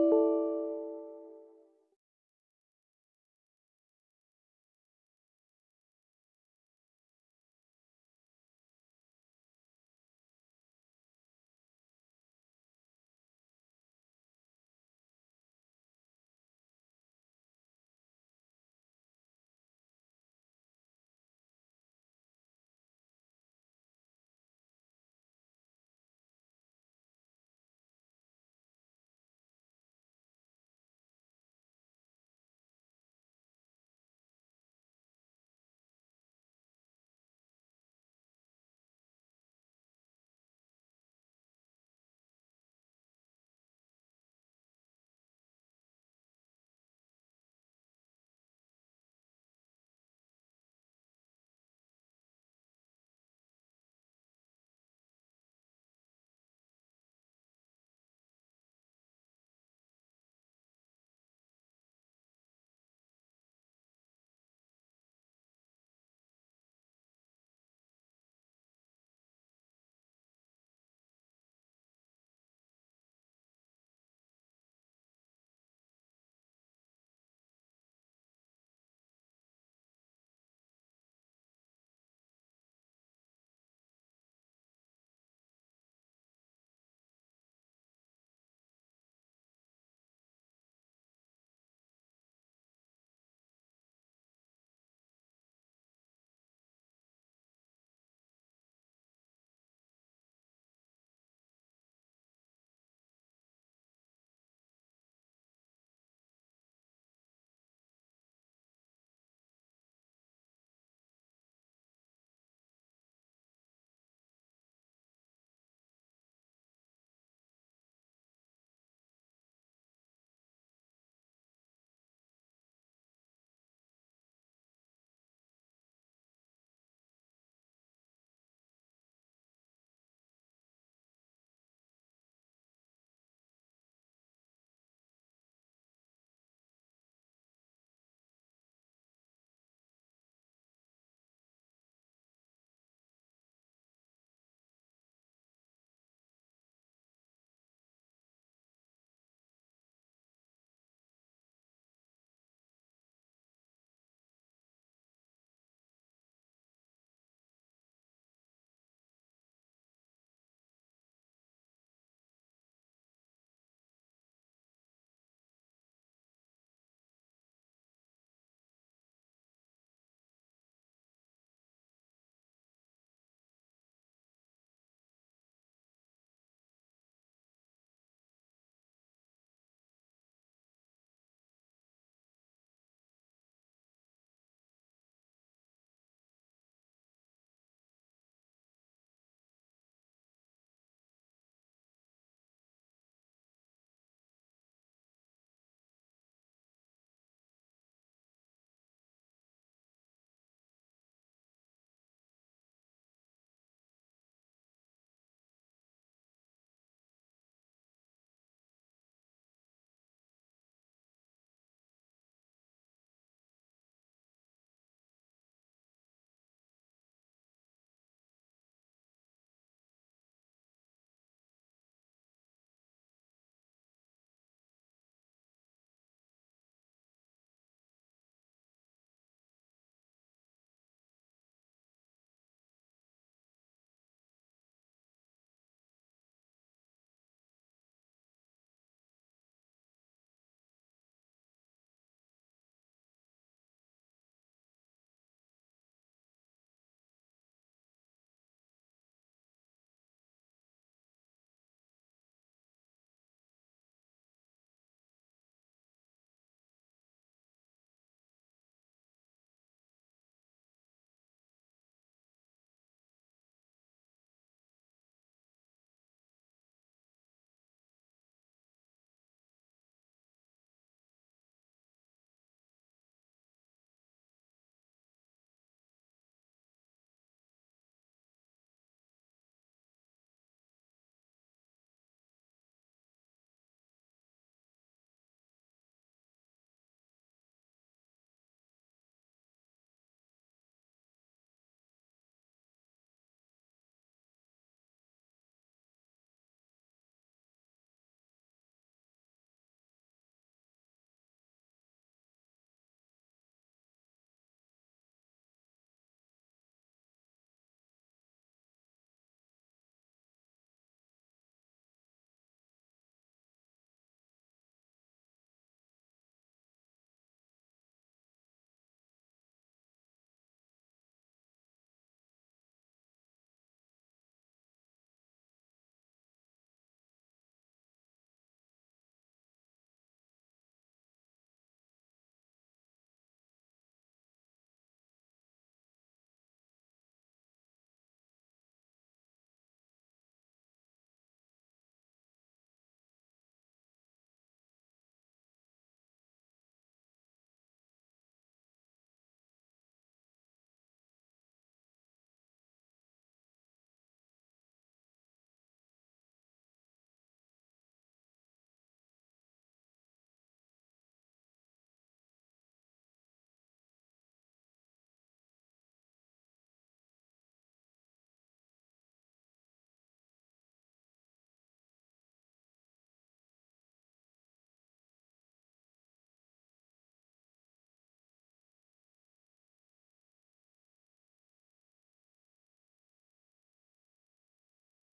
you